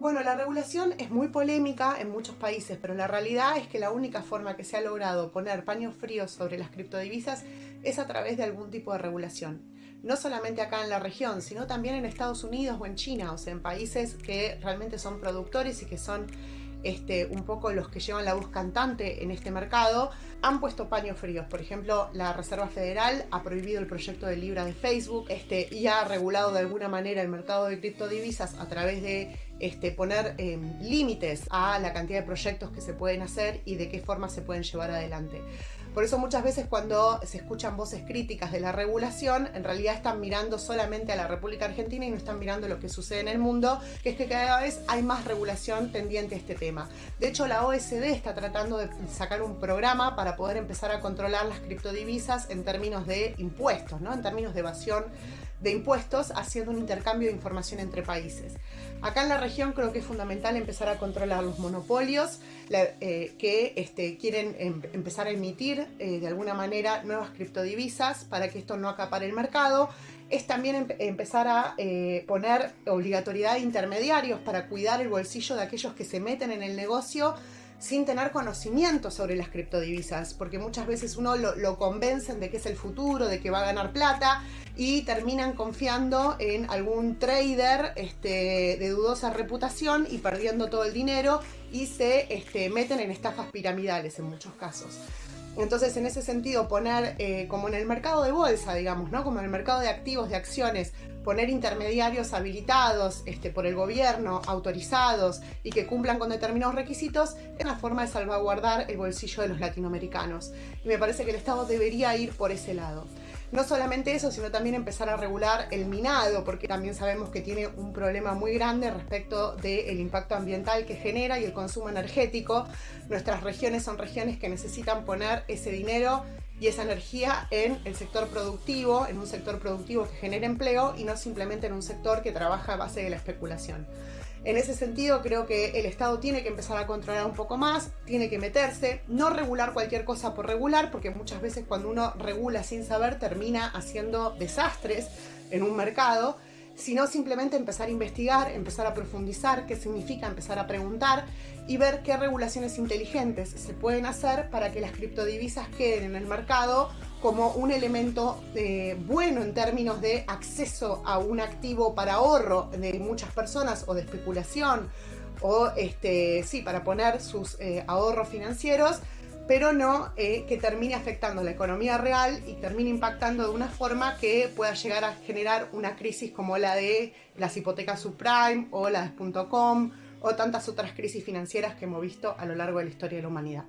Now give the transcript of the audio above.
Bueno, la regulación es muy polémica en muchos países, pero la realidad es que la única forma que se ha logrado poner paños fríos sobre las criptodivisas es a través de algún tipo de regulación. No solamente acá en la región, sino también en Estados Unidos o en China, o sea, en países que realmente son productores y que son este, un poco los que llevan la voz cantante en este mercado, han puesto paños fríos. Por ejemplo, la Reserva Federal ha prohibido el proyecto de Libra de Facebook este, y ha regulado de alguna manera el mercado de criptodivisas a través de este, poner em, límites a la cantidad de proyectos que se pueden hacer y de qué forma se pueden llevar adelante. Por eso muchas veces cuando se escuchan voces críticas de la regulación, en realidad están mirando solamente a la República Argentina y no están mirando lo que sucede en el mundo, que es que cada vez hay más regulación tendiente a este tema. De hecho, la OSD está tratando de sacar un programa para poder empezar a controlar las criptodivisas en términos de impuestos, ¿no? en términos de evasión de impuestos haciendo un intercambio de información entre países. Acá en la creo que es fundamental empezar a controlar los monopolios eh, que este, quieren em, empezar a emitir eh, de alguna manera nuevas criptodivisas para que esto no acapare el mercado. Es también empezar a eh, poner obligatoriedad de intermediarios para cuidar el bolsillo de aquellos que se meten en el negocio sin tener conocimiento sobre las criptodivisas, porque muchas veces uno lo, lo, convencen de que es el futuro, de que va a ganar plata y terminan confiando en algún trader este, de dudosa reputación y perdiendo todo el dinero y se este, meten en estafas piramidales en muchos casos. Entonces, en ese sentido, poner eh, como en el mercado de bolsa, digamos, ¿no? Como en el mercado de activos, de acciones, poner intermediarios habilitados este, por el gobierno, autorizados y que cumplan con determinados requisitos, es una forma de salvaguardar el bolsillo de los latinoamericanos. Y me parece que el Estado debería ir por ese lado. No solamente eso, sino también empezar a regular el minado, porque también sabemos que tiene un problema muy grande respecto del impacto ambiental que genera y el consumo energético. Nuestras regiones son regiones que necesitan poner ese dinero y esa energía en el sector productivo, en un sector productivo que genere empleo y no simplemente en un sector que trabaja a base de la especulación. En ese sentido creo que el Estado tiene que empezar a controlar un poco más, tiene que meterse, no regular cualquier cosa por regular, porque muchas veces cuando uno regula sin saber termina haciendo desastres en un mercado, sino simplemente empezar a investigar, empezar a profundizar qué significa empezar a preguntar y ver qué regulaciones inteligentes se pueden hacer para que las criptodivisas queden en el mercado como un elemento eh, bueno en términos de acceso a un activo para ahorro de muchas personas o de especulación o este, sí, para poner sus eh, ahorros financieros, pero no eh, que termine afectando la economía real y termine impactando de una forma que pueda llegar a generar una crisis como la de las hipotecas subprime o las .com o tantas otras crisis financieras que hemos visto a lo largo de la historia de la humanidad.